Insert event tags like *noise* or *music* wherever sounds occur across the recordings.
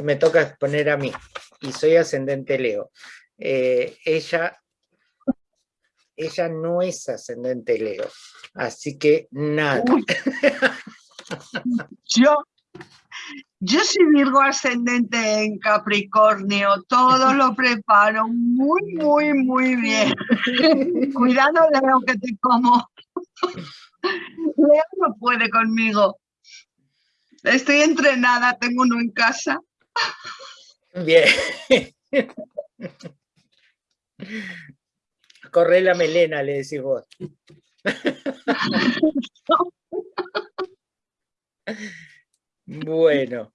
me toca exponer a mí, y soy ascendente Leo. Eh, ella, ella no es ascendente Leo, así que nada. *laughs* Yo, yo soy Virgo ascendente en Capricornio, todo lo preparo muy, muy, muy bien. *laughs* Cuidado, Leo, que te como. Leo no puede conmigo. Estoy entrenada, tengo uno en casa. Bien. Corre la melena, le decís vos. Bueno,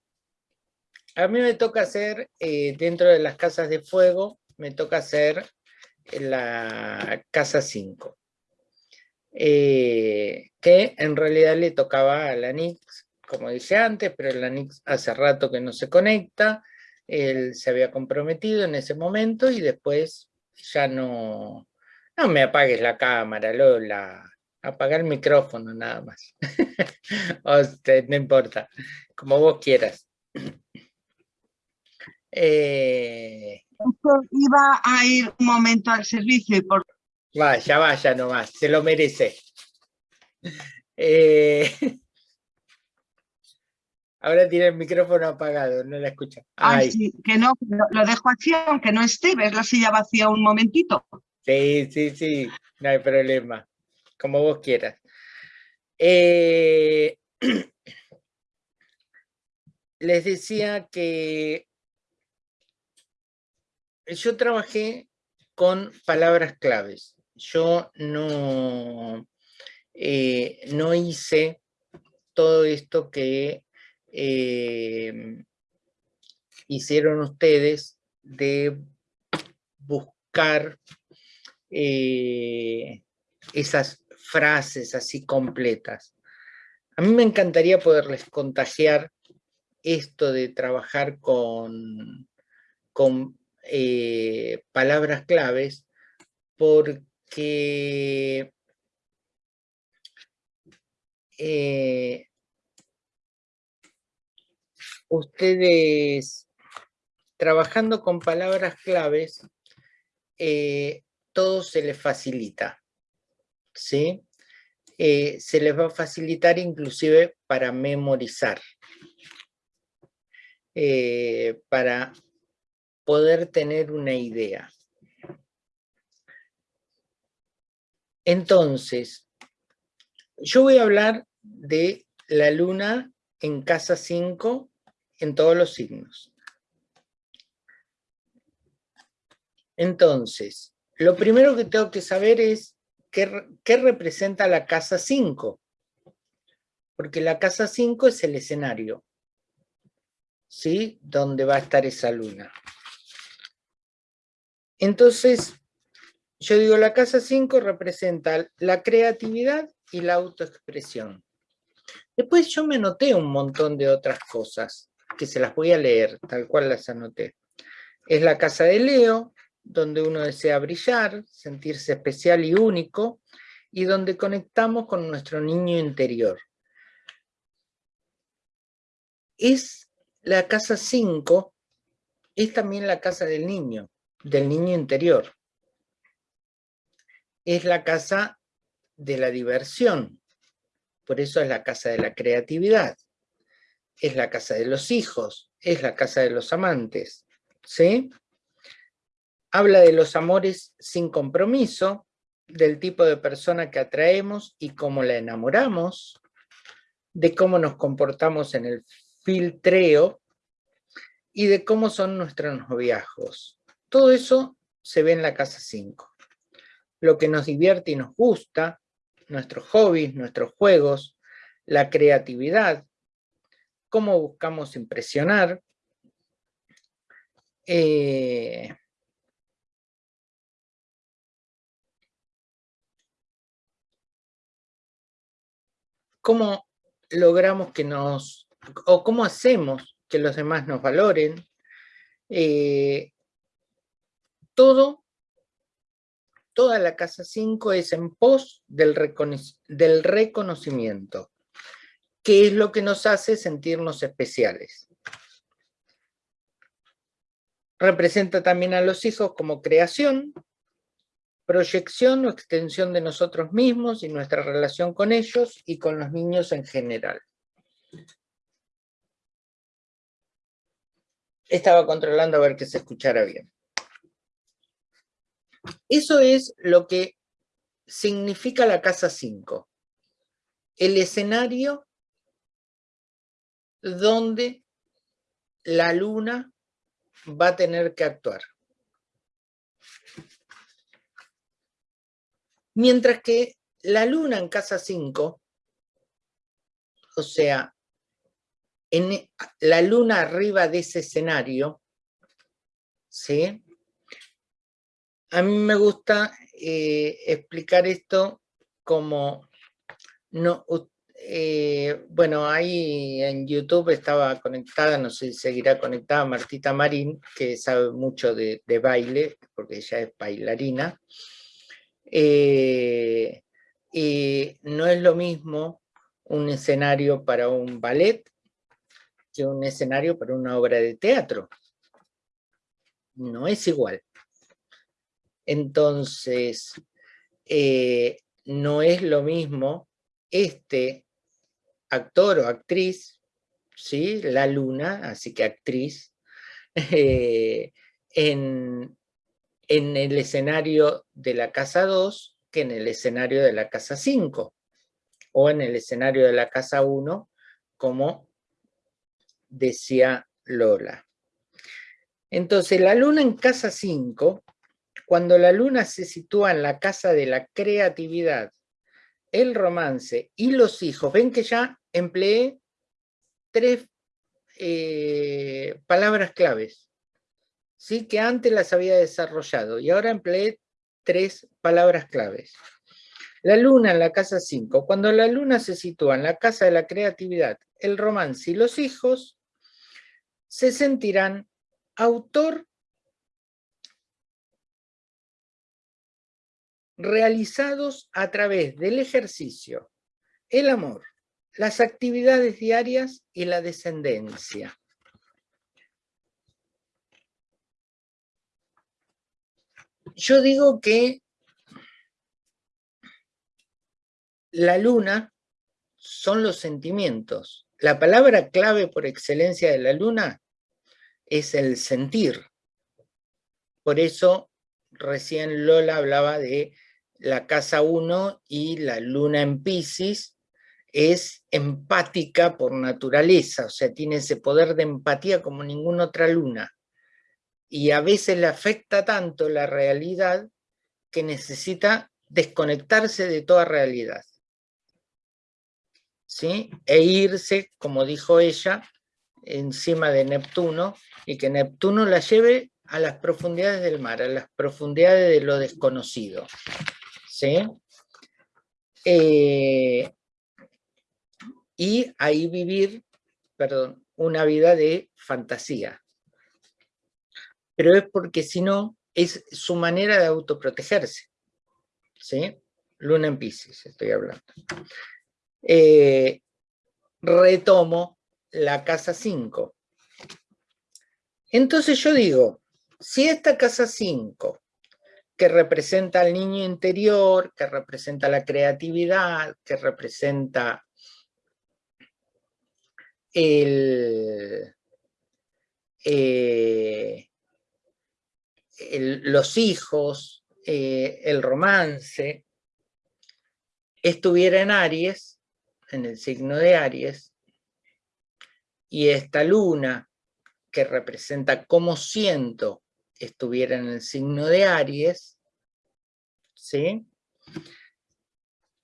a mí me toca hacer, eh, dentro de las casas de fuego, me toca hacer la casa 5. Eh, que en realidad le tocaba a la Nix, como dije antes, pero la Nix hace rato que no se conecta, él se había comprometido en ese momento y después ya no, no me apagues la cámara, Lola, apagar el micrófono nada más. *laughs* no importa, como vos quieras. *clears throat* Eh, iba a ir un momento al servicio y por... Vaya, vaya nomás, se lo merece. *laughs* Eh, *laughs* ahora tiene el micrófono apagado, no la escucha. Ay, sí, que no, lo dejo así aunque no esté, ves la silla vacía un momentito. Sí, sí, sí, no hay problema, como vos quieras. Eh, *clears throat* les decía que yo trabajé con palabras claves. Yo no, eh, no hice todo esto que eh, hicieron ustedes de buscar eh, esas frases así completas. A mí me encantaría poderles contagiar esto de trabajar con, con eh, palabras claves porque eh, ustedes trabajando con palabras claves eh, todo se les facilita, ¿sí? se les va a facilitar inclusive para memorizar. Eh, para poder tener una idea. Entonces, yo voy a hablar de la luna en casa 5 en todos los signos. Entonces, lo primero que tengo que saber es qué, representa la casa 5. Porque la casa 5 es el escenario. ¿sí? Donde va a estar esa luna. Entonces, yo digo, la casa 5 representa la creatividad y la autoexpresión. Después yo me anoté un montón de otras cosas, que se las voy a leer, tal cual las anoté. Es la casa de Leo, donde uno desea brillar, sentirse especial y único, y donde conectamos con nuestro niño interior. Es la casa 5 es también la casa del niño, del niño interior. Es la casa de la diversión, por eso es la casa de la creatividad. Es la casa de los hijos, es la casa de los amantes. ¿Sí? Habla de los amores sin compromiso, del tipo de persona que atraemos y cómo la enamoramos, de cómo nos comportamos en el filtreo y de cómo son nuestros noviazgos. Todo eso se ve en la casa 5. Lo que nos divierte y nos gusta, nuestros hobbies, nuestros juegos, la creatividad, cómo buscamos impresionar, eh, cómo logramos que nos o cómo hacemos que los demás nos valoren, eh, todo, toda la casa 5 es en pos del, del reconocimiento, que es lo que nos hace sentirnos especiales. representa también a los hijos como creación, proyección o extensión de nosotros mismos y nuestra relación con ellos y con los niños en general. Estaba controlando a ver que se escuchara bien. Eso es lo que significa la casa 5. El escenario donde la luna va a tener que actuar. Mientras que la luna en casa 5, o sea, en la luna arriba de ese escenario, ¿sí? A mí me gusta eh, explicar esto como, no, eh, bueno, ahí en YouTube estaba conectada, no sé si seguirá conectada, Martita Marín, que sabe mucho de, baile, porque ella es bailarina. Eh, y no es lo mismo un escenario para un ballet que un escenario para una obra de teatro. No es igual. Entonces, eh, no es lo mismo este actor o actriz, ¿sí? la luna, así que actriz, eh, en, en el escenario de la casa 2 que en el escenario de la casa 5, o en el escenario de la casa 1, como decía Lola. Entonces, la luna en casa 5 cuando la luna se sitúa en la casa de la creatividad, el romance y los hijos, ven que ya empleé tres eh, palabras claves, ¿sí? que antes las había desarrollado y ahora empleé tres palabras claves. La luna en la casa 5. Cuando la luna se sitúa en la casa de la creatividad, el romance y los hijos, se sentirán autor realizados a través del ejercicio, el amor, las actividades diarias y la descendencia. Yo digo que la luna son los sentimientos. La palabra clave por excelencia de la luna es el sentir. Por eso recién Lola hablaba de la casa 1 y la luna en Pisces es empática por naturaleza, o sea, tiene ese poder de empatía como ninguna otra luna. Y a veces le afecta tanto la realidad que necesita desconectarse de toda realidad. ¿Sí? E irse, como dijo ella, encima de Neptuno, y que Neptuno la lleve a las profundidades del mar, a las profundidades de lo desconocido. ¿Sí? Eh, y ahí vivir, perdón, una vida de fantasía. Pero es porque si no, es su manera de autoprotegerse. ¿Sí? Luna en Pisces, estoy hablando. Eh, retomo la casa 5. Entonces yo digo, si esta casa 5 que representa al niño interior, que representa la creatividad, que representa el, eh, los hijos, eh, el romance, estuviera en Aries, en el signo de Aries, y esta luna que representa cómo siento estuviera en el signo de Aries, ¿sí?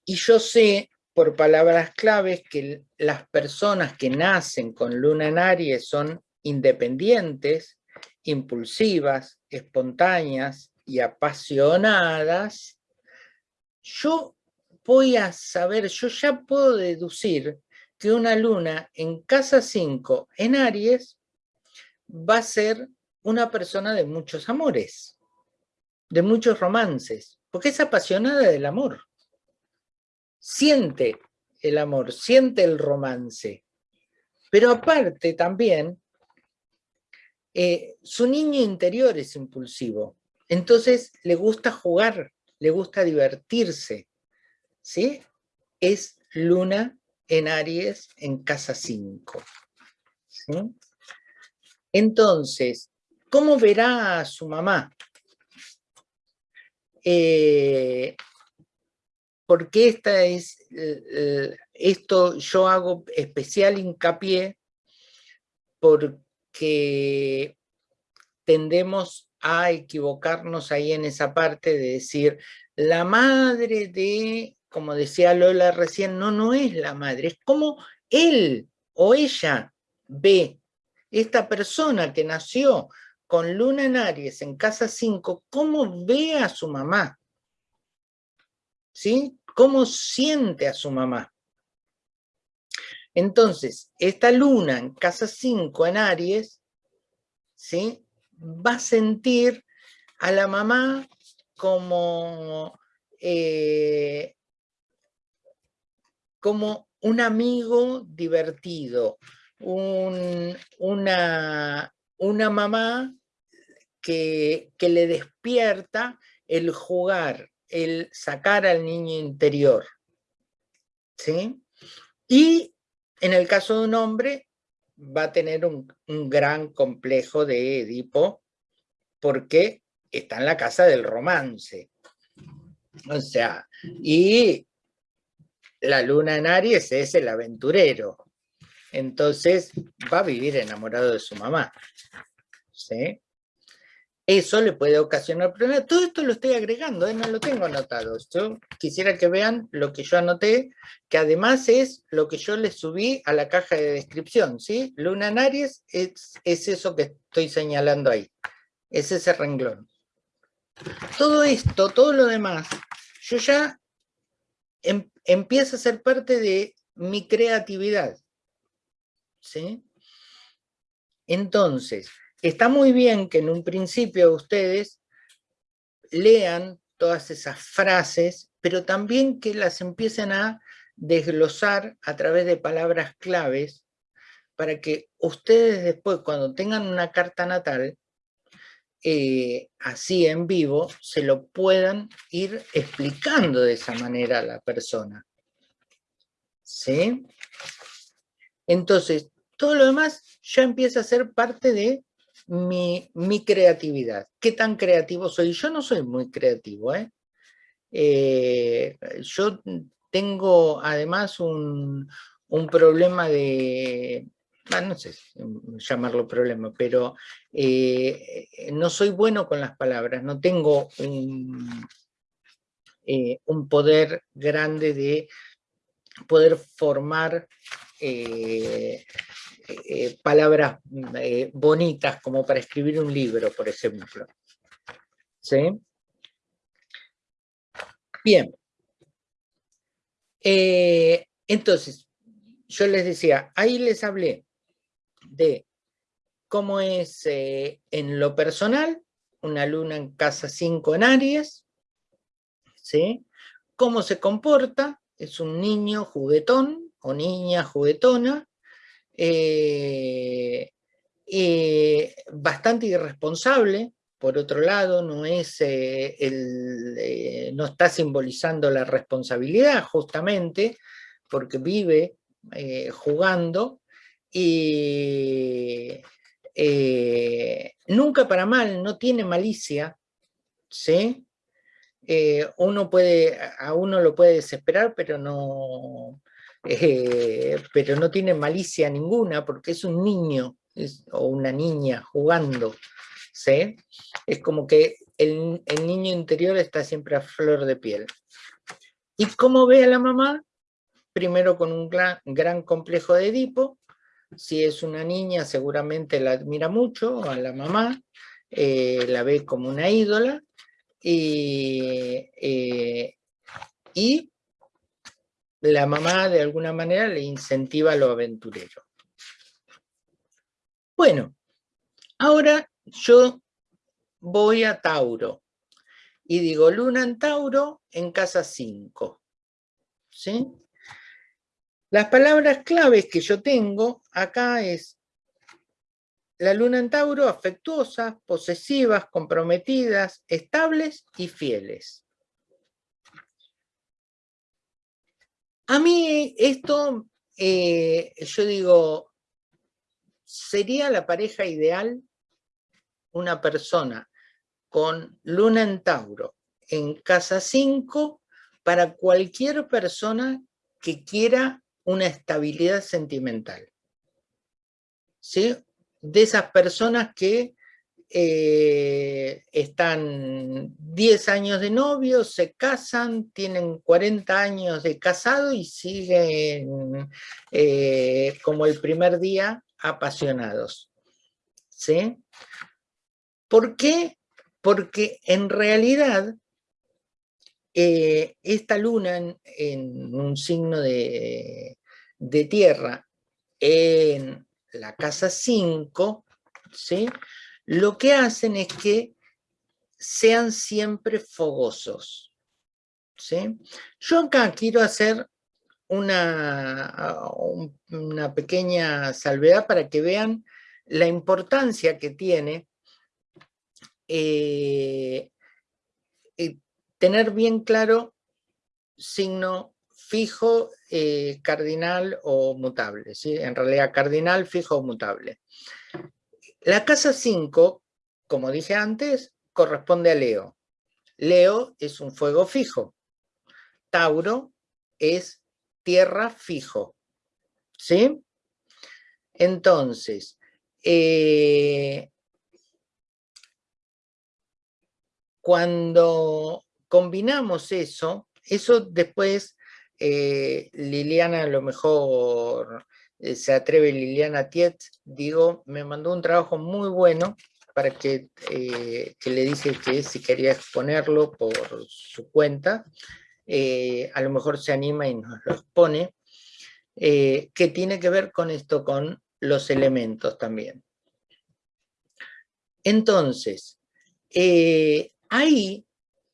Y yo sé por palabras claves que las personas que nacen con luna en Aries son independientes, impulsivas, espontáneas y apasionadas, yo voy a saber, yo ya puedo deducir que una luna en casa 5 en Aries va a ser una persona de muchos amores, de muchos romances, porque es apasionada del amor. Siente el amor, siente el romance. Pero aparte también Eh, su niño interior es impulsivo, entonces le gusta jugar, le gusta divertirse, ¿sí? Es luna en Aries en casa 5. Entonces, ¿cómo verá a su mamá? Eh, porque esta es, eh, esto yo hago especial hincapié porque tendemos a equivocarnos ahí en esa parte de decir, la madre de, como decía Lola recién, no, no es la madre, es como él o ella ve esta persona que nació con luna en Aries en casa 5, cómo ve a su mamá, ¿sí? ¿Cómo siente a su mamá? Entonces, esta luna en casa 5 en Aries, ¿sí? va a sentir a la mamá como, eh, como un amigo divertido, una, una mamá que, le despierta el jugar, el sacar al niño interior. ¿Sí? Y en el caso de un hombre, va a tener un, gran complejo de Edipo porque está en la casa del romance. O sea, y la luna en Aries es el aventurero. Entonces va a vivir enamorado de su mamá. ¿Sí? Eso le puede ocasionar problemas. Todo esto lo estoy agregando, ¿eh? no lo tengo anotado. Yo quisiera que vean lo que yo anoté, que además es lo que yo les subí a la caja de descripción. ¿sí? Luna en Aries es, eso que estoy señalando ahí. Es ese renglón. Todo esto, todo lo demás, yo ya em, empiezo a ser parte de mi creatividad. ¿sí? Entonces, Está muy bien que en un principio ustedes lean todas esas frases, pero también que las empiecen a desglosar a través de palabras claves para que ustedes después, cuando tengan una carta natal, eh, así en vivo, se lo puedan ir explicando de esa manera a la persona. ¿Sí? Entonces, todo lo demás ya empieza a ser parte de mi, creatividad. ¿Qué tan creativo soy? Yo no soy muy creativo, ¿eh? Eh, yo tengo además un, problema de, ah, no sé llamarlo problema, pero eh, no soy bueno con las palabras, no tengo un, un poder grande de poder formar eh, palabras eh, bonitas como para escribir un libro, por ejemplo. ¿Sí? Bien. Eh, entonces, yo les decía, ahí les hablé de cómo es en lo personal, una luna en casa 5 en Aries, ¿sí? Cómo se comporta, es un niño juguetón o niña juguetona, eh, eh, bastante irresponsable, por otro lado, no, es, eh, el, no está simbolizando la responsabilidad justamente, porque vive jugando y nunca para mal, no tiene malicia, ¿sí? uno puede, a uno lo puede desesperar, pero no, eh, pero no tiene malicia ninguna porque es un niño o una niña jugando. ¿sí? Es como que el, niño interior está siempre a flor de piel. ¿Y cómo ve a la mamá? Primero con un gran, complejo de Edipo. Si es una niña, seguramente la admira mucho a la mamá, eh, la ve como una ídola. Y, eh, y la mamá de alguna manera le incentiva lo aventurero. Bueno, ahora yo voy a Tauro y digo luna en Tauro en casa 5. ¿Sí? Las palabras claves que yo tengo acá es la luna en Tauro, afectuosas, posesivas, comprometidas, estables y fieles. A mí esto, eh, yo digo, sería la pareja ideal una persona con luna en Tauro en casa 5 para cualquier persona que quiera una estabilidad sentimental. ¿Sí? De esas personas que eh, están 10 años de novio, se casan, tienen 40 años de casado y siguen eh, como el primer día apasionados. ¿Sí? ¿Por qué? Porque en realidad eh, esta luna en, un signo de, tierra en la casa 5, ¿sí? Lo que hacen es que sean siempre fogosos. ¿sí? Yo acá quiero hacer una, una pequeña salvedad para que vean la importancia que tiene eh, tener bien claro signo fijo, eh, cardinal o mutable, ¿sí? en realidad cardinal, fijo o mutable. La casa 5, como dije antes, corresponde a Leo. Leo es un fuego fijo. Tauro es tierra fijo. ¿Sí? Entonces, eh, cuando combinamos eso, eso después eh, Liliana a lo mejor se atreve, Liliana Tiet, digo, me mandó un trabajo muy bueno para que, eh, que le dije que si quería exponerlo por su cuenta, a lo mejor se anima y nos lo expone, que tiene que ver con esto, con los elementos también. Entonces, ahí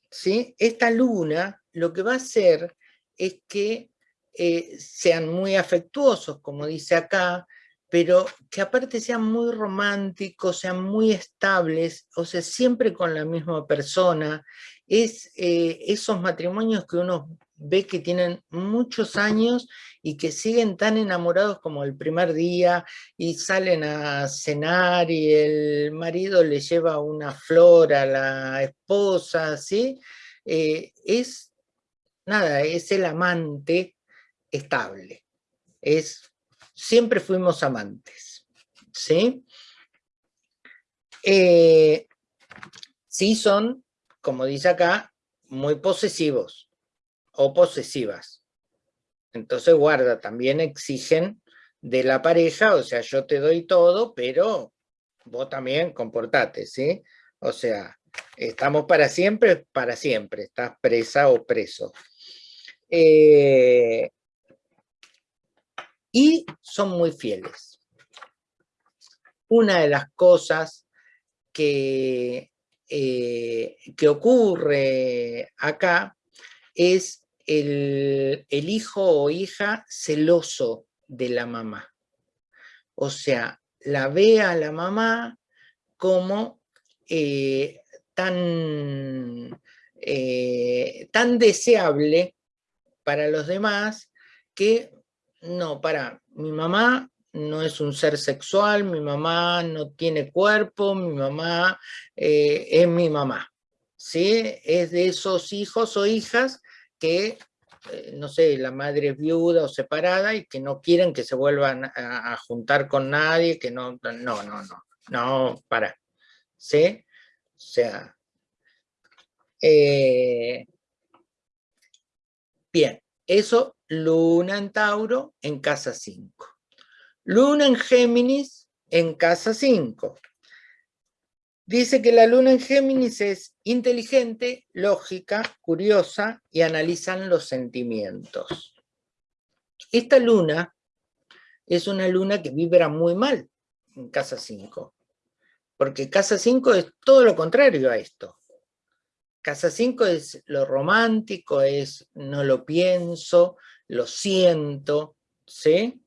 ¿sí? esta luna lo que va a hacer es que eh, sean muy afectuosos, como dice acá, pero que aparte sean muy románticos, sean muy estables, o sea, siempre con la misma persona. Es eh, esos matrimonios que uno ve que tienen muchos años y que siguen tan enamorados como el primer día y salen a cenar y el marido le lleva una flor a la esposa, ¿sí? Eh, es, nada, es el amante estable. Es, siempre fuimos amantes, ¿sí? Eh, sí son, como dice acá, muy posesivos, o posesivas. Entonces guarda, también exigen de la pareja, o sea, yo te doy todo, pero vos también comportate, ¿sí? O sea, estamos para siempre, para siempre, estás presa o preso. Eh, y son muy fieles. Una de las cosas que, eh, que ocurre acá es el, hijo o hija celoso de la mamá. O sea, la ve a la mamá como eh, tan, eh, tan deseable para los demás que, no, para, mi mamá no es un ser sexual, mi mamá no tiene cuerpo, mi mamá eh, es mi mamá. ¿sí? Es de esos hijos o hijas que, eh, no sé, la madre es viuda o separada y que no quieren que se vuelvan a, juntar con nadie, que no, no, no, no, no, para. ¿Sí? O sea, eh, bien, eso Luna en Tauro en casa 5. Luna en Géminis en casa 5. Dice que la luna en Géminis es inteligente, lógica, curiosa y analizan los sentimientos. Esta luna es una luna que vibra muy mal en casa 5, porque casa 5 es todo lo contrario a esto. Casa 5 es lo romántico, es no lo pienso, lo siento, ¿sí?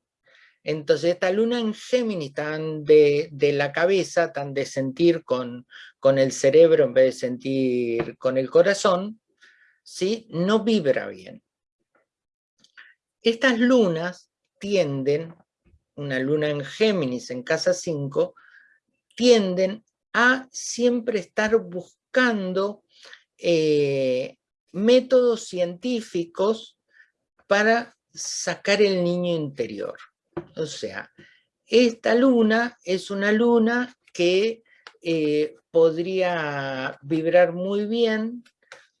Entonces esta luna en Géminis, tan de, la cabeza, tan de sentir con, con, el cerebro en vez de sentir con el corazón, ¿sí? no vibra bien. Estas lunas tienden, una luna en Géminis en casa 5, tienden a siempre estar buscando eh, métodos científicos para sacar el niño interior. O sea, esta luna es una luna que eh, podría vibrar muy bien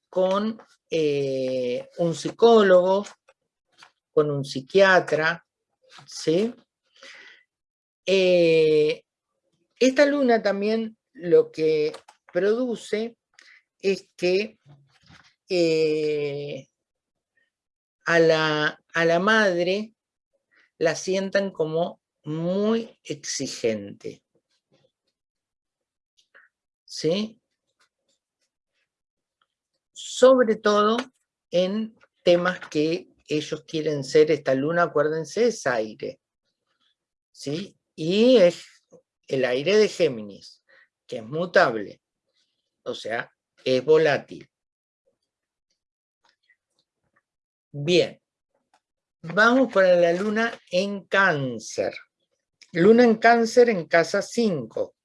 con eh, un psicólogo, con un psiquiatra, ¿sí? Esta luna también lo que produce es que a, la, a la madre la sientan como muy exigente. ¿Sí? Sobre todo en temas que ellos quieren ser, esta luna, acuérdense, es aire. ¿Sí? Y es el aire de Géminis, que es mutable, o sea, es volátil. Bien, Vamos para la luna en cáncer. Luna en cáncer en casa 5.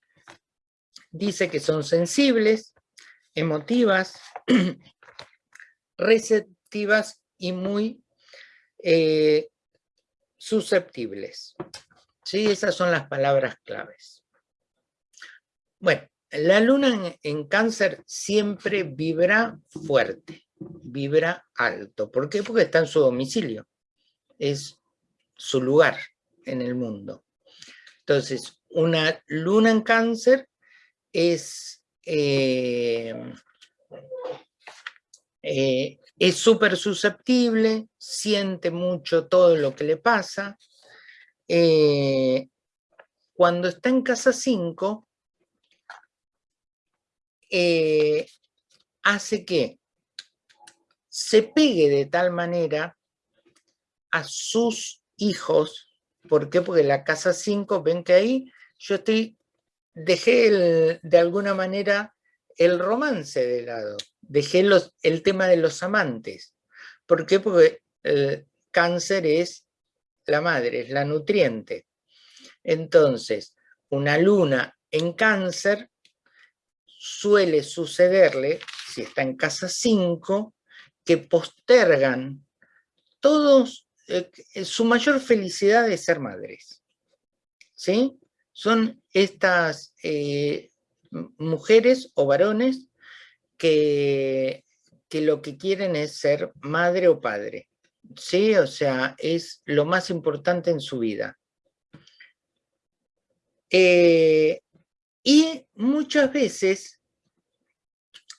Dice que son sensibles, emotivas, *clears throat* receptivas y muy eh, susceptibles. ¿Sí? Esas son las palabras claves. Bueno, la luna en cáncer siempre vibra fuerte, vibra alto. ¿Por qué? Porque está en su domicilio es su lugar en el mundo. Entonces, una luna en cáncer es eh, eh, es súper susceptible, siente mucho todo lo que le pasa. Eh, cuando está en casa 5, hace que se pegue de tal manera a sus hijos. ¿Por qué? Porque la casa 5, ven que ahí yo estoy, dejé de alguna manera el romance de lado, dejé el tema de los amantes. ¿Por qué? Porque el cáncer es la madre, es la nutriente. Entonces, una luna en cáncer suele sucederle, si está en casa 5, que postergan todos eh, su mayor felicidad es ser madres. ¿Sí? Son estas eh, mujeres o varones que, que lo que quieren es ser madre o padre. ¿Sí? O sea, es lo más importante en su vida. Eh, y muchas veces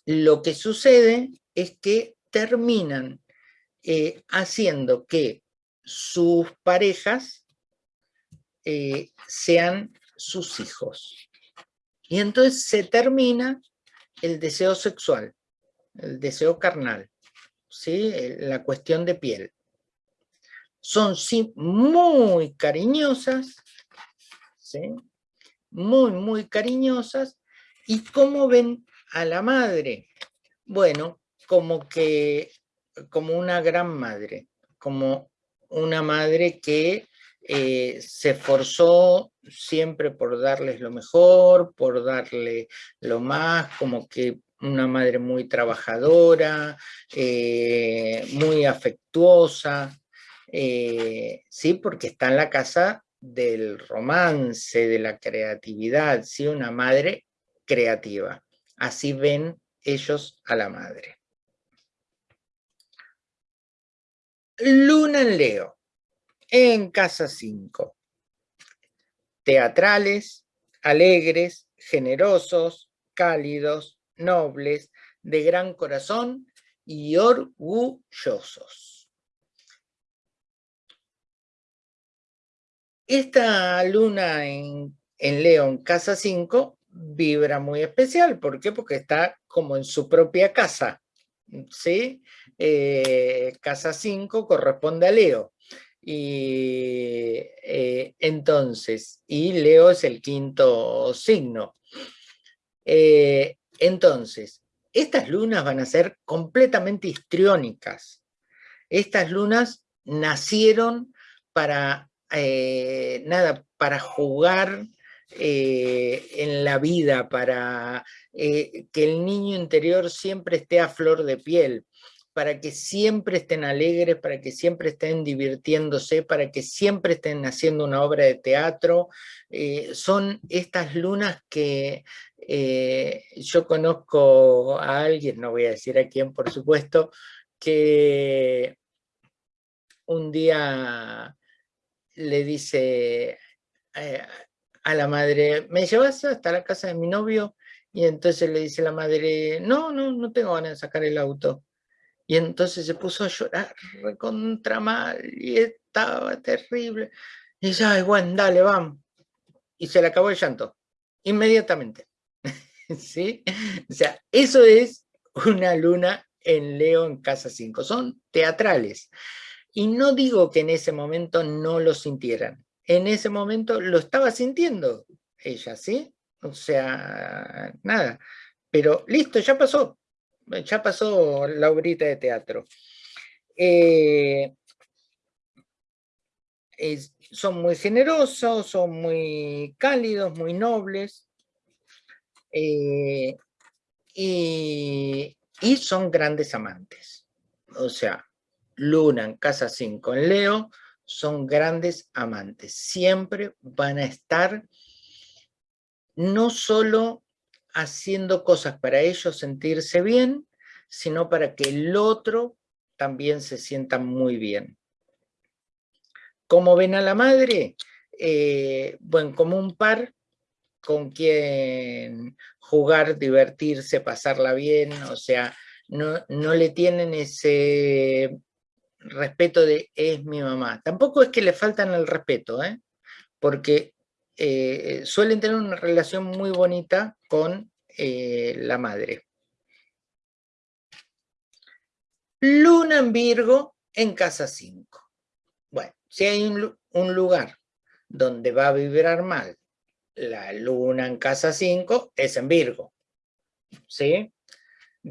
lo que sucede es que terminan haciendo que sus parejas eh, sean sus hijos. Y entonces se termina el deseo sexual, el deseo carnal, ¿sí? la cuestión de piel. Son sí, muy cariñosas, ¿sí? Muy, muy cariñosas, y cómo ven a la madre. Bueno, como que, como una gran madre, como una madre que eh, se esforzó siempre por darles lo mejor, por darle lo más, como que una madre muy trabajadora, eh, muy afectuosa, eh, sí, porque está en la casa del romance, de la creatividad, sí, una madre creativa. Así ven ellos a la madre. Luna en Leo, en casa 5. Teatrales, alegres, generosos, cálidos, nobles, de gran corazón y orgullosos. Esta luna en, en Leo en casa 5 vibra muy especial. ¿Por qué? Porque está como en su propia casa. ¿sí? Eh, casa 5 corresponde a Leo. Y eh, entonces, y Leo es el quinto signo. Eh, entonces, estas lunas van a ser completamente histriónicas. Estas lunas nacieron para, eh, nada, para jugar en la vida, para que el niño interior siempre esté a flor de piel, para que siempre estén alegres, para que siempre estén divirtiéndose, para que siempre estén haciendo una obra de teatro. Eh, son estas lunas que eh, yo conozco a alguien, no voy a decir a quién por supuesto, que un día le dice eh, a la madre, ¿me llevas hasta la casa de mi novio? Y entonces le dice la madre, no, no, no tengo ganas de sacar el auto. Y entonces se puso a llorar recontra mal y estaba terrible. Y dice, ay, bueno, dale, vamos. Y se le acabó el llanto, inmediatamente. *laughs* ¿Sí? O sea, eso es una luna en Leo en casa 5. Son teatrales. Y no digo que en ese momento no lo sintieran. En ese momento lo estaba sintiendo ella, ¿sí? O sea, nada. Pero listo, ya pasó ya pasó la obrita de teatro. Eh, son muy generosos, son muy cálidos, muy nobles, eh, y, y, son grandes amantes. O sea, Luna en casa 5 en Leo, son grandes amantes. Siempre van a estar no solo haciendo cosas para ellos sentirse bien, sino para que el otro también se sienta muy bien. ¿Cómo ven a la madre? Eh, bueno, como un par con quien jugar, divertirse, pasarla bien, o sea, no, no le tienen ese respeto de es mi mamá. Tampoco es que le faltan el respeto, ¿eh? porque eh, suelen tener una relación muy bonita con eh, la madre. Luna en Virgo en casa 5. Bueno, si hay un, lugar donde va a vibrar mal la luna en casa 5, es en Virgo. ¿Sí?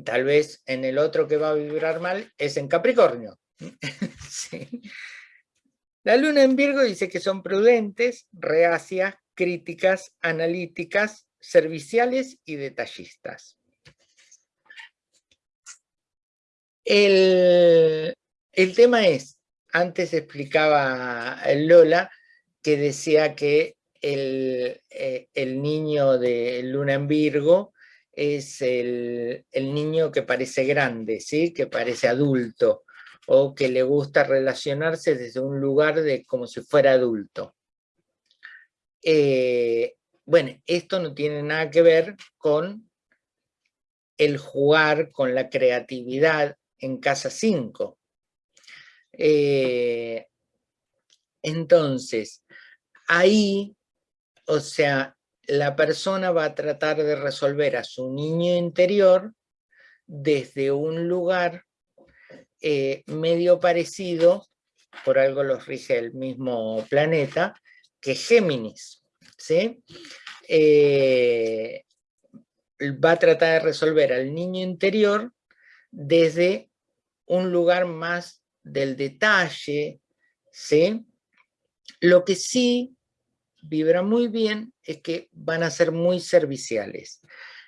Tal vez en el otro que va a vibrar mal es en Capricornio. *laughs* La luna en Virgo dice que son prudentes, reacias, críticas, analíticas, serviciales y detallistas. El, tema es, antes explicaba Lola, que decía que el, eh, niño de Luna en Virgo es el, el, niño que parece grande, ¿sí? que parece adulto, o que le gusta relacionarse desde un lugar de como si fuera adulto. Eh, bueno, esto no tiene nada que ver con el jugar, con la creatividad en casa 5. Eh, entonces, ahí, o sea, la persona va a tratar de resolver a su niño interior desde un lugar eh, medio parecido, por algo los rige el mismo planeta, que Géminis. ¿sí? Eh, va a tratar de resolver al niño interior desde un lugar más del detalle, ¿sí? Lo que sí vibra muy bien es que van a ser muy serviciales.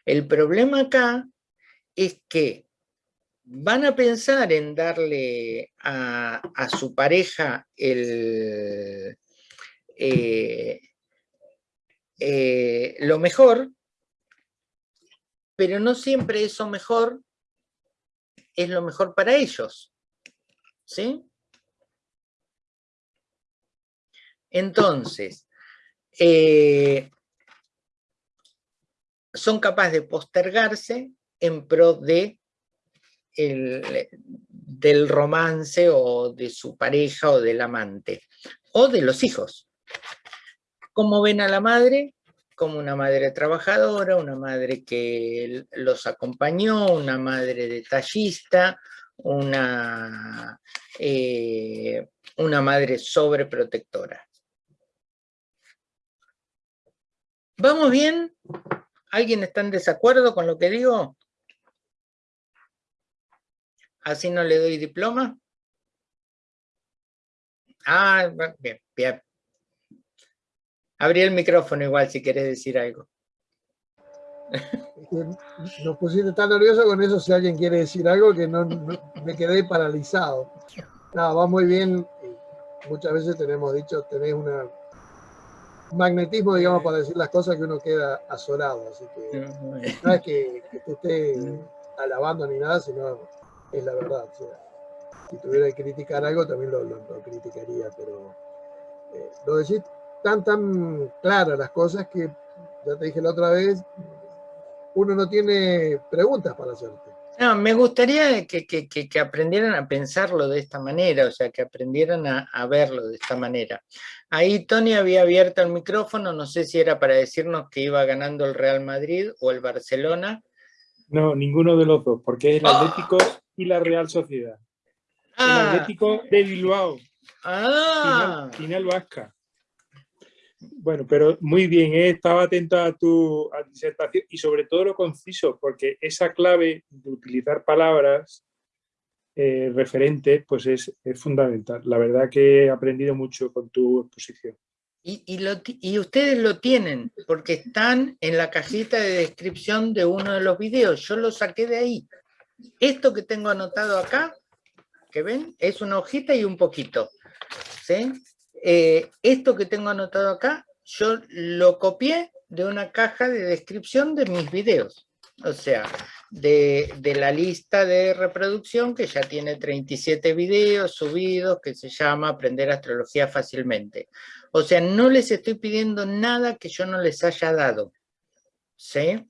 El problema acá es que van a pensar en darle a, su pareja el, eh, eh, lo mejor, pero no siempre eso mejor es lo mejor para ellos. ¿Sí? Entonces, eh, son capaces de postergarse en pro de del romance o de su pareja o del amante, o de los hijos. ¿Cómo ven a la madre? Como una madre trabajadora, una madre que los acompañó, una madre detallista, una, eh, una madre sobreprotectora. ¿Vamos bien? ¿Alguien está en desacuerdo con lo que digo? ¿Así no le doy diploma? Ah, bien, bien. Abrí el micrófono igual si quieres decir algo. Nos pusiste tan nervioso con eso si alguien quiere decir algo que no, me quedé paralizado. No, va muy bien. Muchas veces tenemos dicho, tenés una, un magnetismo, digamos, para decir las cosas que uno queda asolado. Así que no es que, te esté alabando ni nada, sino es la verdad. si tuviera que criticar algo, también lo, criticaría, pero eh, lo decís tan, tan claras las cosas que, ya te dije la otra vez, uno no tiene preguntas para hacerte. No, me gustaría que, que, aprendieran a pensarlo de esta manera, o sea, que aprendieran a, a, verlo de esta manera. Ahí Tony había abierto el micrófono, no sé si era para decirnos que iba ganando el Real Madrid o el Barcelona. No, ninguno de los dos, porque es el Atlético y la Real Sociedad. El ah. Atlético de Bilbao. Ah. Final, Vasca. Bueno, pero muy bien, ¿eh? estaba atento a tu disertación y sobre todo lo conciso, porque esa clave de utilizar palabras eh, referentes pues es, fundamental. La verdad que he aprendido mucho con tu exposición. Y, y, ustedes lo tienen, porque están en la cajita de descripción de uno de los videos. Yo lo saqué de ahí. Esto que tengo anotado acá, que ven, es una hojita y un poquito. ¿sí? Eh, esto que tengo anotado acá, yo lo copié de una caja de descripción de mis videos. O sea, de, la lista de reproducción que ya tiene 37 videos subidos que se llama Aprender Astrología Fácilmente. O sea, no les estoy pidiendo nada que yo no les haya dado. ¿Sí?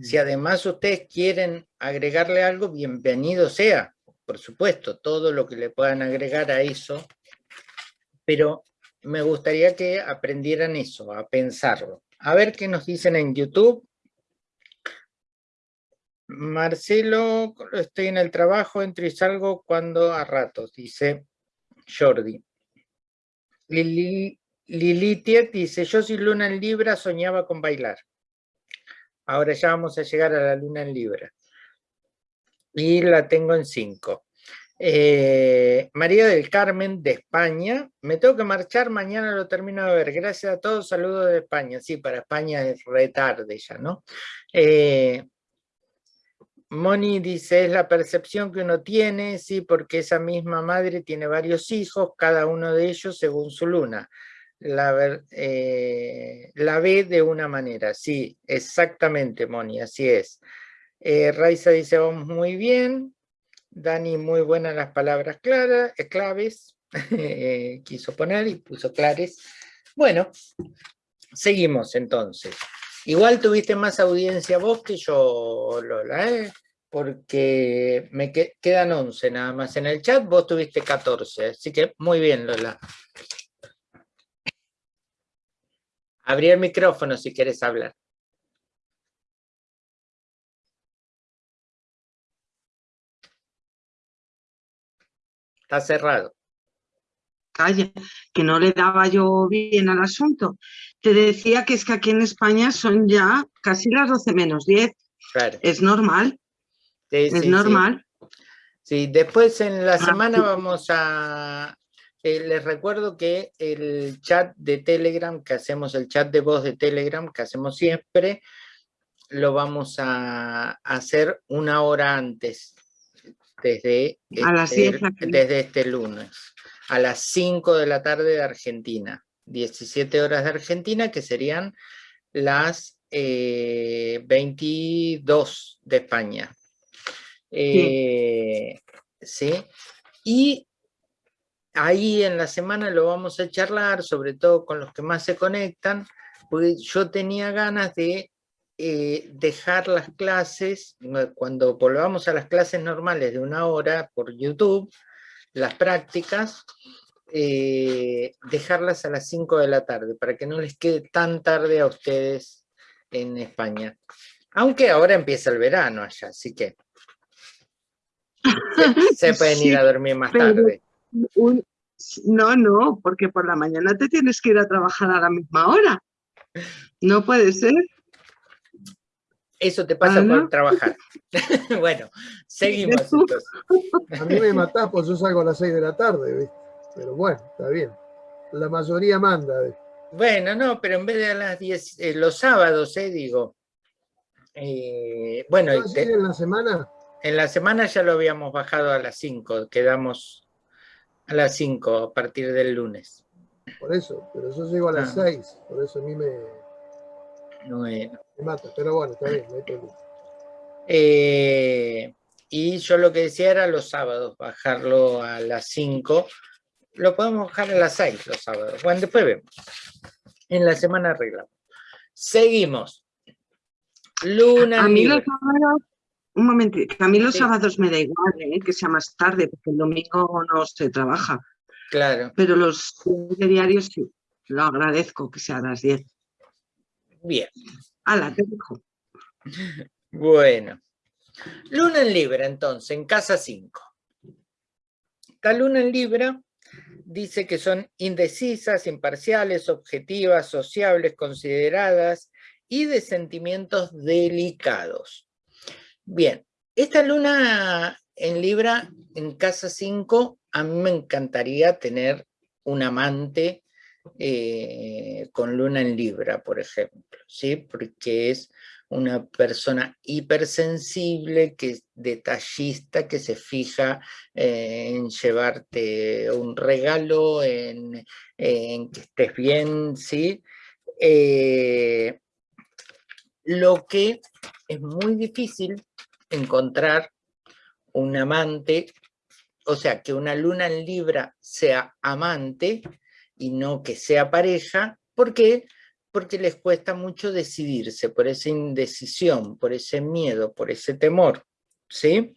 Si además ustedes quieren agregarle algo, bienvenido sea. Por supuesto, todo lo que le puedan agregar a eso pero me gustaría que aprendieran eso, a pensarlo. A ver qué nos dicen en YouTube. Marcelo, estoy en el trabajo, entro y salgo cuando a ratos, dice Jordi. Lili, Lilitiet dice, yo soy luna en Libra, soñaba con bailar. Ahora ya vamos a llegar a la luna en Libra. Y la tengo en 5. Eh, María del Carmen, de España. Me tengo que marchar, mañana lo termino de ver. Gracias a todos, saludos de España. Sí, para España es retarde ya, ¿no? Eh, Moni dice, es la percepción que uno tiene, sí, porque esa misma madre tiene varios hijos, cada uno de ellos según su luna. La, eh, la ve de una manera, sí, exactamente, Moni, así es. Raiza dice, vamos muy bien. Dani, muy buenas las palabras claras, eh, claves, eh, *laughs* quiso poner y puso clares. Bueno, seguimos entonces. Igual tuviste más audiencia vos que yo, Lola, ¿eh? porque me quedan 11 nada más en el chat, vos tuviste 14, así que muy bien, Lola. Abrí el micrófono si quieres hablar. Está cerrado. Calla, que no le daba yo bien al asunto. Te decía que es que aquí en España son ya casi las 12 menos 10. Es normal. es normal. Sí. después en la ah, semana vamos a... Eh, les recuerdo que el chat de Telegram, que hacemos, el chat de voz de Telegram, que hacemos siempre, lo vamos a hacer una hora antes desde, este, desde este lunes, a las 5 de la tarde de Argentina, 17 horas de Argentina, que serían las 22 eh, de España. sí. Eh, y ahí en la semana lo vamos a charlar, sobre todo con los que más se conectan, porque yo tenía ganas de eh, dejar las clases, cuando volvamos a las clases normales de una hora por YouTube, las prácticas, eh, dejarlas a las 5 de la tarde, para que no les quede tan tarde a ustedes en España. Aunque ahora empieza el verano allá, así que... *laughs* Se, pueden ir a dormir más tarde. No, no, porque por la mañana te tienes que ir a trabajar a la misma hora. No puede ser. Eso te pasa por trabajar. *laughs* bueno, seguimos entonces. A mí me matás, pues yo salgo a las 6 de la tarde, ¿viste? Pero bueno, está bien. La mayoría manda. Bueno, no, pero en vez de a las 10, eh, los sábados, eh, digo. Eh, bueno, en la semana? En la semana ya lo habíamos bajado a las 5, quedamos a las 5 a partir del lunes. Por eso, pero yo llego a las 6, ah. por eso a mí me, bueno. me mata, pero bueno, está bien, no hay problema. Eh, y yo lo que decía era los sábados, bajarlo a las 5. Lo podemos bajar a las 6 los sábados. Bueno, después vemos. En la semana arreglamos. Seguimos. Luna a mí los sábados, un momento, a mí los sábados me da igual, ¿eh? que sea más tarde, porque el domingo no se trabaja. Claro. Pero los diarios sí, lo agradezco que sea a las 10. Bien. Ala, te dejo. *laughs* Bueno. Luna en Libra, entonces, en casa 5. La luna en Libra dice que son indecisas, imparciales, objetivas, sociables, consideradas y de sentimientos delicados. Bien, esta luna en Libra, en casa 5, a mí me encantaría tener un amante eh, con luna en Libra, por ejemplo, ¿sí? Porque es una persona hipersensible, que es detallista, que se fija eh, en llevarte un regalo, en, que estés bien, ¿sí? Eh, lo que es muy difícil encontrar un amante, o sea, que una luna en Libra sea amante y no que sea pareja, ¿por qué? Porque les cuesta mucho decidirse por esa indecisión, por ese miedo, por ese temor, ¿sí?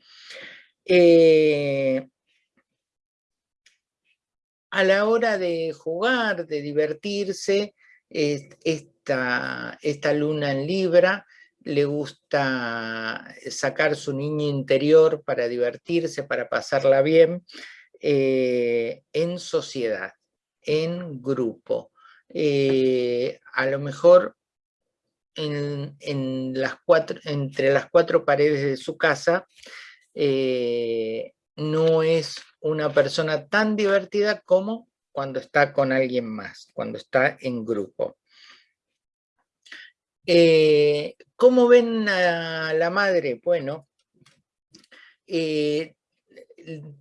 Eh, a la hora de jugar, de divertirse, esta, esta luna en Libra le gusta sacar su niño interior para divertirse, para pasarla bien, eh, en sociedad, en grupo. Eh, a lo mejor en, las cuatro, entre las cuatro paredes de su casa eh, no es una persona tan divertida como cuando está con alguien más, cuando está en grupo. Eh, ¿Cómo ven a la madre? Bueno, eh,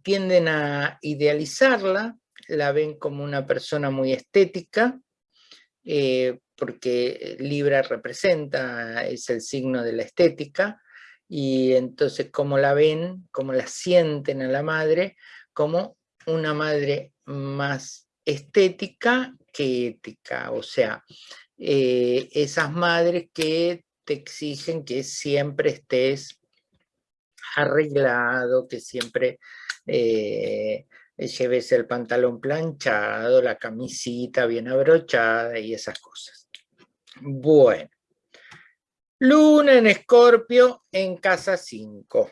tienden a idealizarla, la ven como una persona muy estética, eh, porque Libra representa, es el signo de la estética, y entonces cómo la ven, cómo la sienten a la madre, como una madre más estética que ética, o sea, eh, esas madres que te exigen que siempre estés arreglado, que siempre eh, lleves el pantalón planchado, la camisita bien abrochada y esas cosas. Bueno. Luna en Escorpio en casa 5.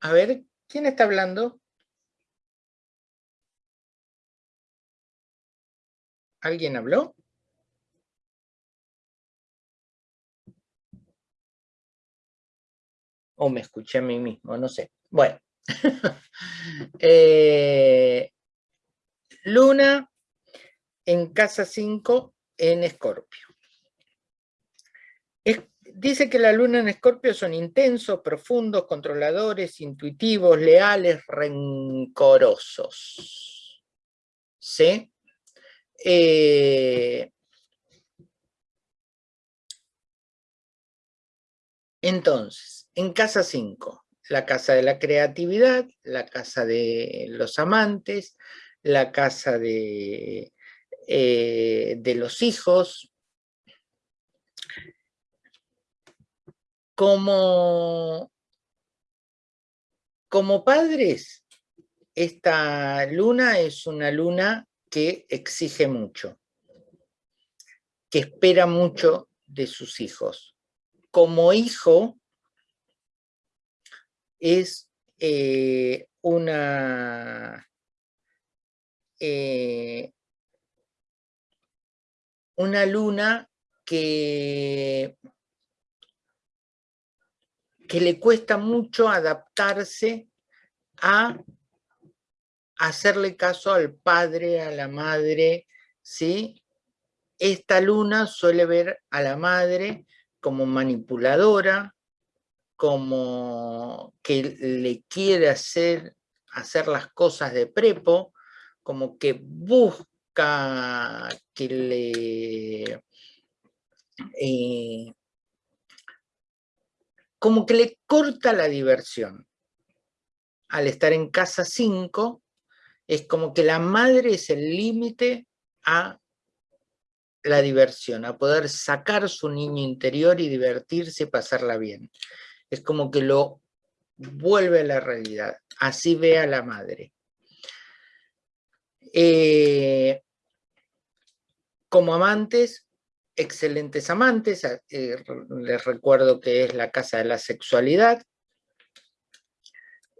A ver, ¿quién está hablando? ¿Alguien habló? O me escuché a mí mismo, no sé. Bueno. *laughs* Eh, luna en casa 5 en Escorpio. dice que la luna en Escorpio son intensos, profundos, controladores, intuitivos, leales, rencorosos. ¿Sí? Eh, entonces, en casa 5, la casa de la creatividad, la casa de los amantes, la casa de, eh, de los hijos, como, como padres, esta luna es una luna que exige mucho, que espera mucho de sus hijos, como hijo es eh, una, eh, una luna que, que le cuesta mucho adaptarse a hacerle caso al padre, a la madre, ¿sí? Esta luna suele ver a la madre como manipuladora, como que le quiere hacer, hacer las cosas de prepo, como que busca que le... Eh, como que le corta la diversión. Al estar en casa 5, es como que la madre es el límite a la diversión, a poder sacar su niño interior y divertirse y pasarla bien. Es como que lo vuelve a la realidad, así ve a la madre. Eh, como amantes, excelentes amantes, eh, les recuerdo que es la casa de la sexualidad,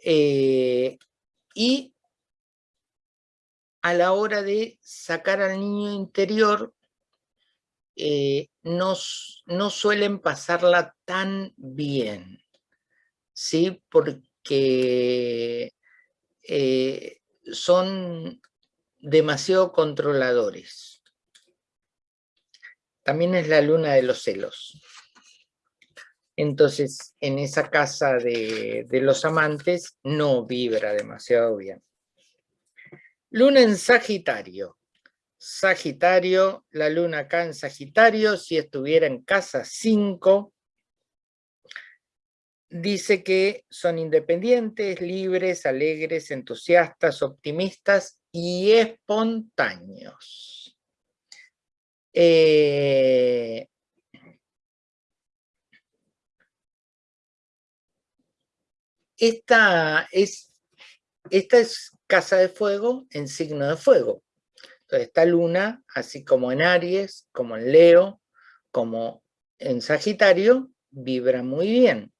eh, y a la hora de sacar al niño interior, eh, no, suelen pasarla tan bien, ¿sí? Porque eh, son demasiado controladores. También es la luna de los celos. Entonces, en esa casa de los amantes no vibra demasiado bien. Luna en Sagitario. Sagitario, la luna acá en Sagitario, si estuviera en casa 5, dice que son independientes, libres, alegres, entusiastas, optimistas y espontáneos. Eh, esta es, esta es casa de fuego en signo de fuego. Entonces esta luna, así como en Aries, como en Leo, como en Sagitario, vibra muy bien.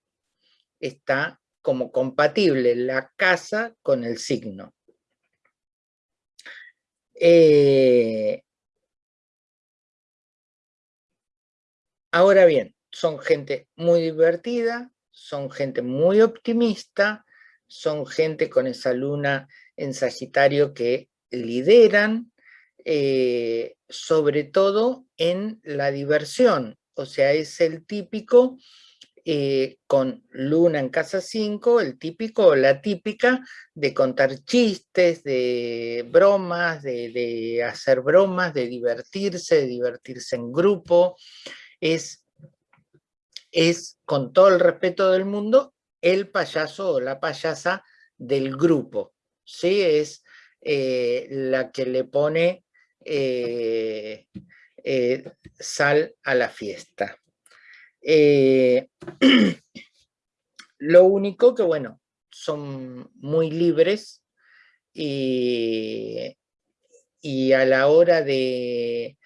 Está como compatible la casa con el signo. Eh, ahora bien, son gente muy divertida, son gente muy optimista, son gente con esa luna en Sagitario que lideran, eh, sobre todo en la diversión. O sea, es el típico, eh, con luna en casa 5, el típico o la típica de contar chistes, de bromas, de, hacer bromas, de divertirse, de divertirse en grupo. Es, es, con todo el respeto del mundo, el payaso o la payasa del grupo. ¿Sí? Es eh, la que le pone eh, eh, sal a la fiesta. *clears throat* lo único que, bueno, son muy libres y, a la hora de,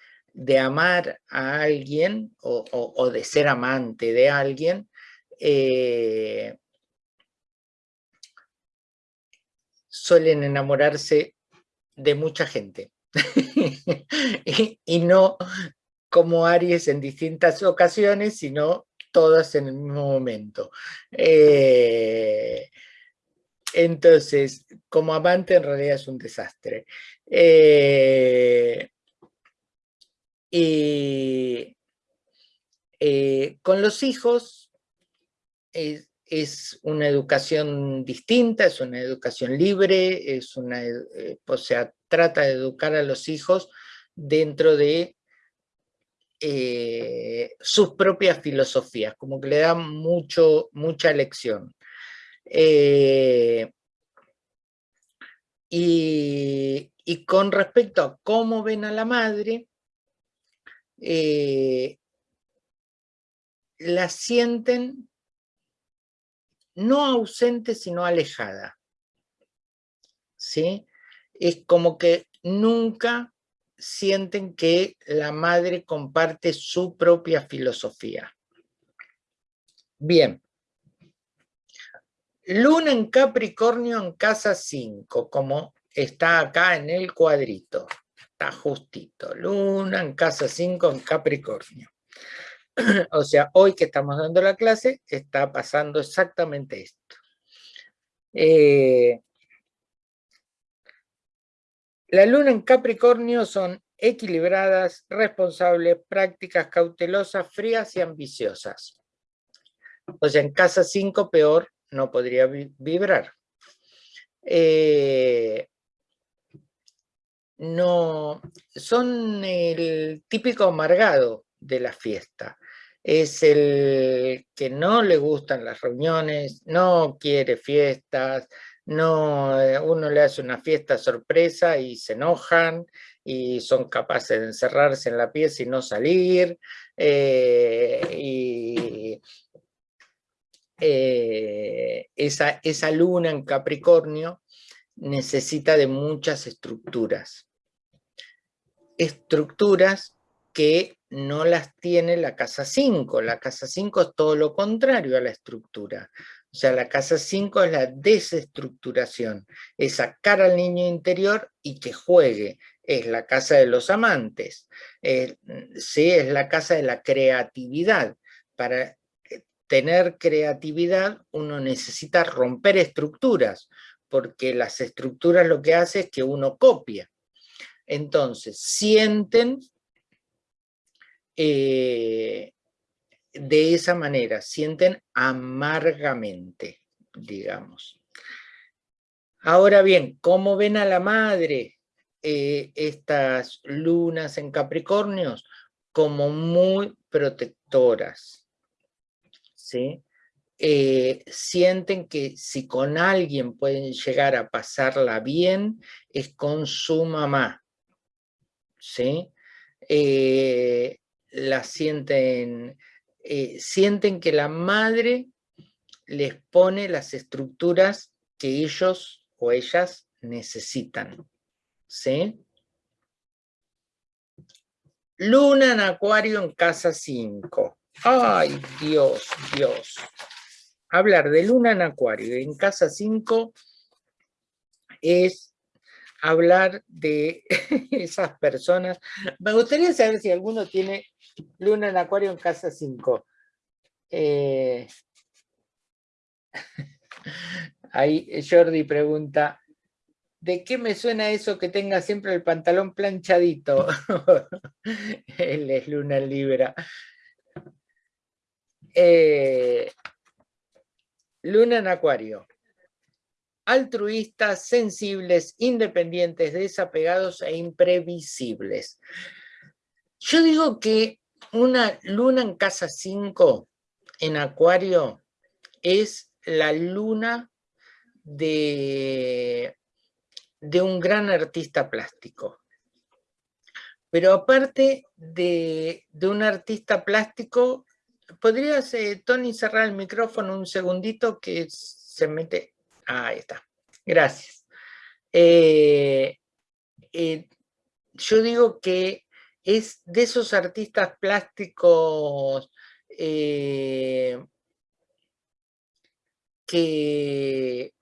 amar a alguien o, de ser amante de alguien, suelen enamorarse de mucha gente. *laughs* y, no como Aries en distintas ocasiones, sino todas en el mismo momento. Eh, entonces, como amante en realidad es un desastre. Eh, y eh, con los hijos es una educación distinta, es una educación libre, es una, eh, o sea, trata de educar a los hijos dentro de eh, sus propias filosofías, como que le da mucho, mucha lección. Eh, y, y, con respecto a cómo ven a la madre, la sienten no ausente, sino alejada. ¿Sí? Es como que nunca sienten que la madre comparte su propia filosofía. Bien. Luna en Capricornio en casa 5, como está acá en el cuadrito. Está justito. Luna en casa 5 en Capricornio. *clears throat* o sea, hoy que estamos dando la clase, está pasando exactamente esto. Eh, la luna en Capricornio son equilibradas, responsables, prácticas, cautelosas, frías y ambiciosas. O sea, en casa 5 peor no podría vibrar. Eh, no, son el típico amargado de la fiesta. Es el que no le gustan las reuniones, no quiere fiestas, no, eh, uno le hace una fiesta sorpresa y se enojan y son capaces de encerrarse en la pieza y no salir. Eh, y eh, esa, esa luna en Capricornio necesita de muchas estructuras. Estructuras que no las tiene la casa 5. La casa 5 es todo lo contrario a la estructura. O sea, la casa 5 es la desestructuración, es sacar al niño interior y que juegue. Es la casa de los amantes, sí, es la casa de la creatividad. Para tener creatividad uno necesita romper estructuras, porque las estructuras lo que hace es que uno copia. Entonces, sienten eh, de esa manera, sienten amargamente, digamos. Ahora bien, ¿cómo ven a la madre eh, estas lunas en Capricornios? Como muy protectoras, ¿sí? Eh, sienten que si con alguien pueden llegar a pasarla bien, es con su mamá, ¿sí? La sienten, eh, sienten que la madre les pone las estructuras que ellos o ellas necesitan. ¿Sí? Luna en Acuario en casa 5. ¡Ay, Dios, Dios! Hablar de Luna en Acuario en casa 5 es hablar de *laughs* esas personas. Me gustaría saber si alguno tiene luna en acuario en casa 5. Eh, *laughs* ahí Jordi pregunta, ¿de qué me suena eso que tenga siempre el pantalón planchadito? *laughs* Él es luna en libra. Eh, luna en acuario altruistas, sensibles, independientes, desapegados e imprevisibles. Yo digo que una luna en casa 5 en acuario es la luna de, de un gran artista plástico. Pero aparte de, un artista plástico, ¿podrías, eh, Tony, cerrar el micrófono un segundito que se mete Ahí está. Gracias. Eh, eh, yo digo que es de esos artistas plásticos eh, que,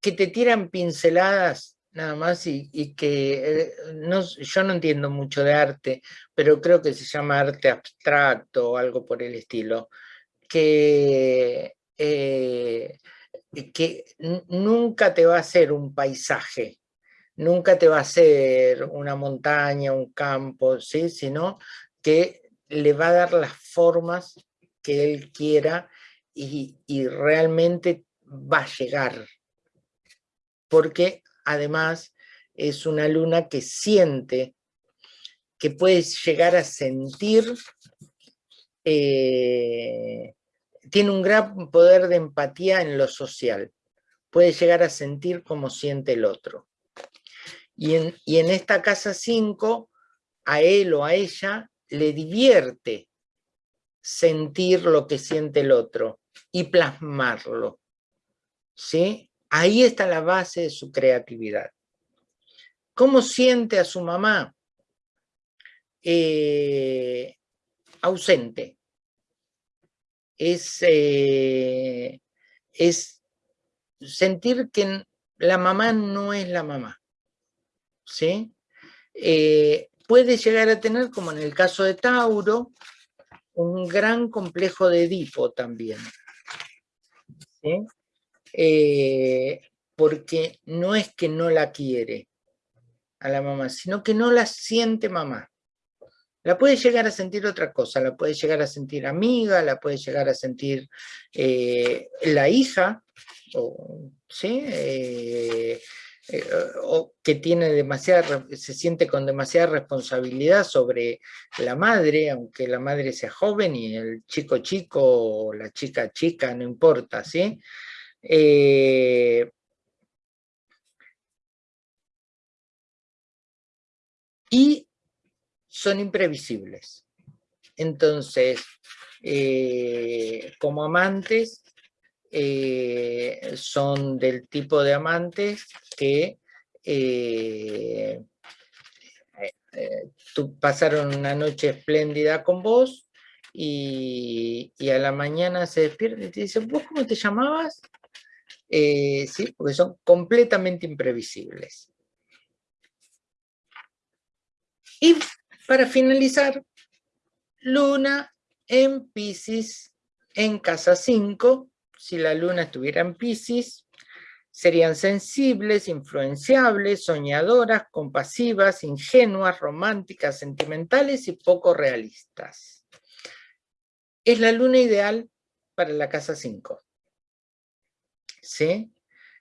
que te tiran pinceladas nada más y, que no, yo no entiendo mucho de arte, pero creo que se llama arte abstracto o algo por el estilo, que que nunca te va a ser un paisaje, nunca te va a ser una montaña, un campo, ¿sí? sino que le va a dar las formas que él quiera y, y realmente va a llegar. Porque además es una luna que siente, que puedes llegar a sentir eh, tiene un gran poder de empatía en lo social. Puede llegar a sentir como siente el otro. Y en, esta casa 5, a él o a ella le divierte sentir lo que siente el otro y plasmarlo. ¿Sí? Ahí está la base de su creatividad. ¿Cómo siente a su mamá? Eh, ausente eh, es sentir que la mamá no es la mamá. ¿Sí? Eh, puede llegar a tener, como en el caso de Tauro, un gran complejo de Edipo también. Eh, porque no es que no la quiere a la mamá, sino que no la siente mamá. La puede llegar a sentir otra cosa, la puede llegar a sentir amiga, la puede llegar a sentir eh, la hija, ¿sí? Eh, eh, o que tiene demasiada, se siente con demasiada responsabilidad sobre la madre, aunque la madre sea joven y el chico chico o la chica chica, no importa, ¿sí? y son imprevisibles. Entonces, eh, como amantes, eh, son del tipo de amantes que eh, pasaron una noche espléndida con vos y, a la mañana se despierta y te dicen, ¿vos cómo te llamabas? sí, porque son completamente imprevisibles. Y para finalizar, Luna en Pisces en casa 5, si la Luna estuviera en Pisces, serían sensibles, influenciables, soñadoras, compasivas, ingenuas, románticas, sentimentales y poco realistas. Es la luna ideal para la casa 5. ¿Sí?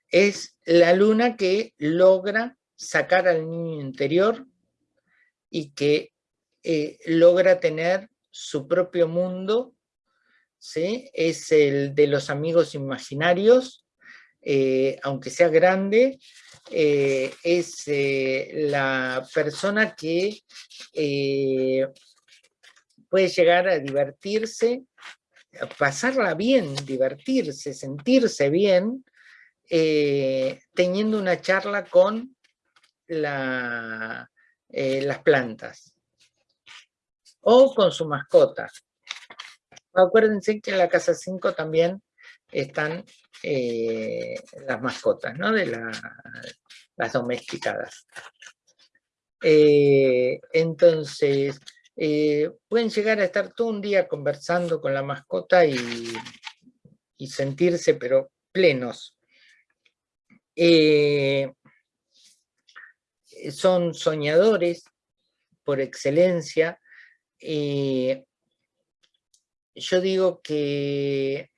Es la luna que logra sacar al niño interior y que eh, logra tener su propio mundo, es el de los amigos imaginarios, eh, aunque sea grande, eh, es la persona que puede llegar a divertirse, a pasarla bien, divertirse, sentirse bien, teniendo una charla con las plantas o con su mascota. Acuérdense que en la casa 5 también están eh, las mascotas, ¿no? De las domesticadas. Eh, entonces, eh, pueden llegar a estar todo un día conversando con la mascota y, sentirse, pero plenos. son soñadores por excelencia, yo digo que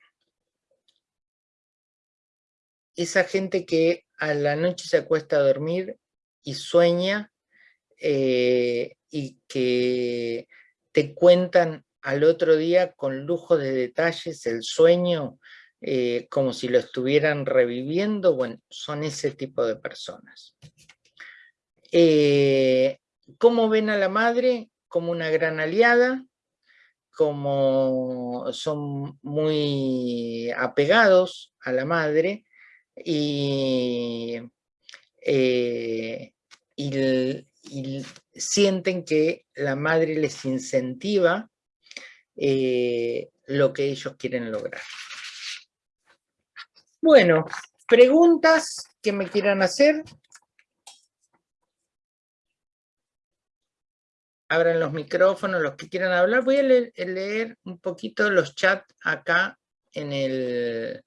esa gente que a la noche se acuesta a dormir y sueña eh, y que te cuentan al otro día con lujo de detalles el sueño eh, como si lo estuvieran reviviendo, bueno, son ese tipo de personas. ¿Cómo ven a la madre? como una gran aliada, como son muy apegados a la madre y, eh, sienten que la madre les incentiva eh, lo que ellos quieren lograr. Bueno, preguntas que me quieran hacer. Abran los micrófonos, los que quieran hablar. Voy a leer, un poquito los chats acá en el...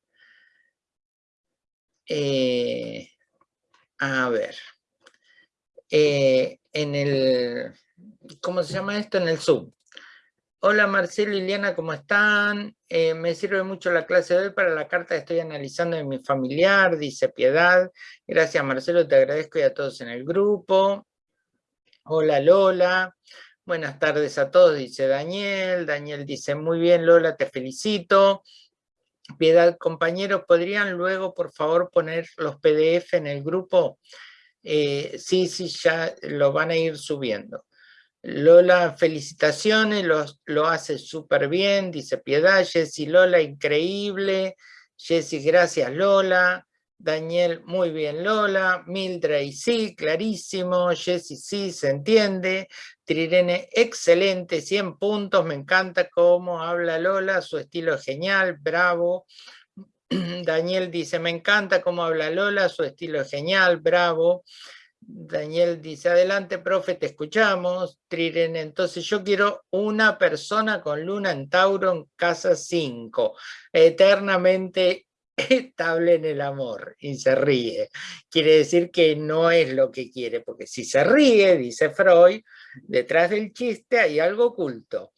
Eh, a ver. Eh, en el... ¿Cómo se llama esto? En el Zoom. Hola Marcelo y Liliana, ¿cómo están? Eh, me sirve mucho la clase de hoy para la carta que estoy analizando de mi familiar, dice Piedad. Gracias Marcelo, te agradezco y a todos en el grupo. Hola Lola, buenas tardes a todos, dice Daniel. Daniel dice, muy bien Lola, te felicito. Piedad, compañeros, ¿podrían luego por favor poner los PDF en el grupo? Eh, sí, sí, ya lo van a ir subiendo. Lola, felicitaciones, lo, hace súper bien, dice Piedad. Jessy, Lola, increíble. Jessy, gracias Lola. Daniel, muy bien, Lola. Mildred, sí, clarísimo. Jessy, sí, se entiende. Trirene, excelente, 100 puntos. Me encanta cómo habla Lola, su estilo es genial, bravo. *clears throat* Daniel dice, me encanta cómo habla Lola, su estilo es genial, bravo. Daniel dice, adelante, profe, te escuchamos. Trirene, entonces yo quiero una persona con luna en Tauro en casa 5, eternamente estable en el amor y se ríe. Quiere decir que no es lo que quiere, porque si se ríe, dice Freud, detrás del chiste hay algo oculto.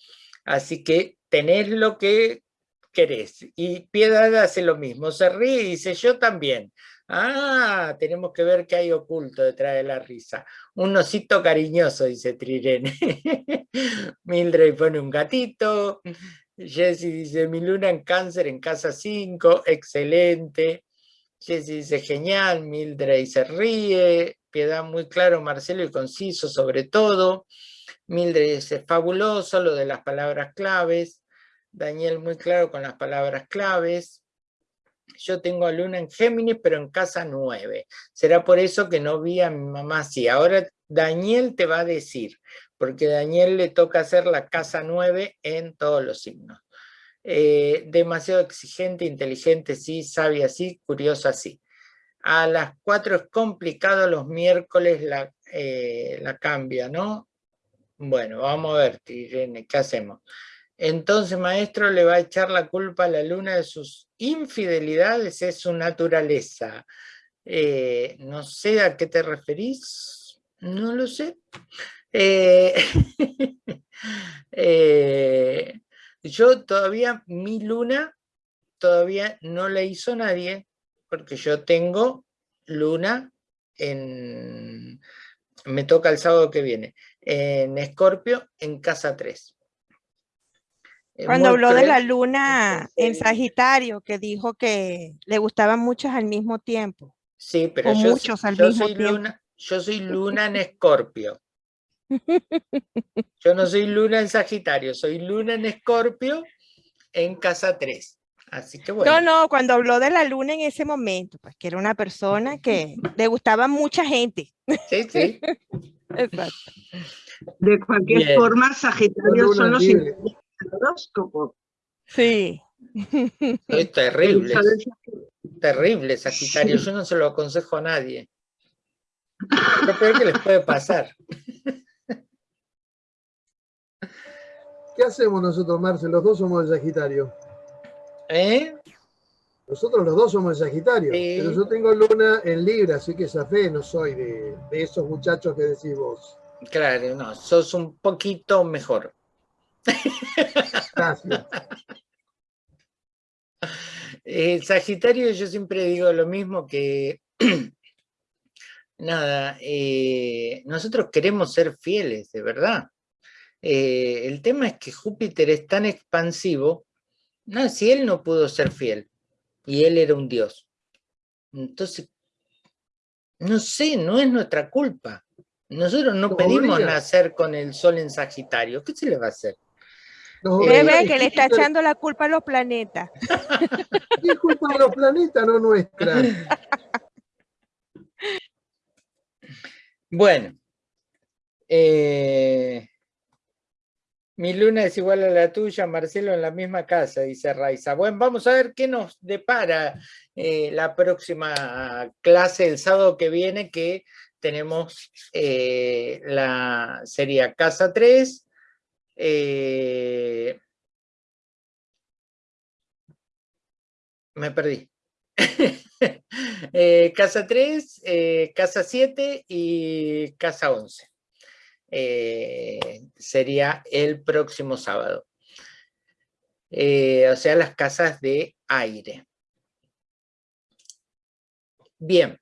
Así que tenés lo que querés. Y Piedad hace lo mismo, se ríe y dice yo también. Ah, tenemos que ver qué hay oculto detrás de la risa. Un osito cariñoso, dice Trirene. *laughs* Mildred pone un gatito. Jessy dice, mi luna en cáncer en casa 5, excelente. Jessy dice, genial, Mildred se ríe. Piedad muy claro, Marcelo, y conciso sobre todo. Mildred dice, fabuloso lo de las palabras claves. Daniel muy claro con las palabras claves. Yo tengo a Luna en Géminis, pero en casa 9. Será por eso que no vi a mi mamá así. Ahora Daniel te va a decir, porque a Daniel le toca hacer la casa 9 en todos los signos. Eh, demasiado exigente, inteligente, sí, sabia, sí, curiosa, sí. A las 4 es complicado, los miércoles la, eh, la cambia, ¿no? Bueno, vamos a ver, Irene, ¿qué hacemos? Entonces, maestro, le va a echar la culpa a la luna de sus infidelidades, es su naturaleza. Eh, no sé a qué te referís, no lo sé. Eh, *laughs* eh, yo todavía, mi luna, todavía no la hizo nadie, porque yo tengo luna en, me toca el sábado que viene, en Escorpio, en casa 3. Cuando habló de la *laughs* luna en Sagitario, que dijo que le gustaban muchos al mismo tiempo. Sí, pero yo, muchos al mismo soy tiempo. Luna, yo soy luna en Escorpio. *laughs* Yo no soy luna en Sagitario, soy luna en Escorpio en casa 3. Así que bueno. No, no, cuando habló de la luna en ese momento, pues que era una persona que le gustaba mucha gente. Sí, *laughs* sí. Exacto. De cualquier forma, Sagitario son los horóscopo. Sí. Es terrible. Terrible, Sagitario. Yo no se lo aconsejo a nadie. Lo peor que les puede pasar. ¿Qué hacemos nosotros, Marcel? Los dos somos de Sagitario. ¿Eh? Nosotros los dos somos de Sagitario. Pero yo tengo luna en Libra, así que esa fe no soy de, de esos muchachos que decís vos. Claro, no, sos un poquito mejor. El Sagitario yo siempre digo lo mismo que *clears throat* nada, eh, nosotros queremos ser fieles, de verdad. Eh, el tema es que Júpiter es tan expansivo, no, si él no pudo ser fiel, y él era un dios. Entonces, no sé, no es nuestra culpa. Nosotros no pedimos nacer con el sol en Sagitario. ¿Qué se le va a hacer? Ve, que le está echando la culpa a los planetas. *laughs* ¿Qué culpa de los planetas, no nuestra? Bueno. Eh, mi luna es igual a la tuya, Marcelo, en la misma casa, dice Raiza. Bueno, vamos a ver qué nos depara eh, la próxima clase el sábado que viene, que tenemos eh, la sería Casa 3, eh, me perdí. Casa *laughs* 3, eh, casa 7 y casa 11. Sería el próximo sábado. o sea, las casas de aire. Bien.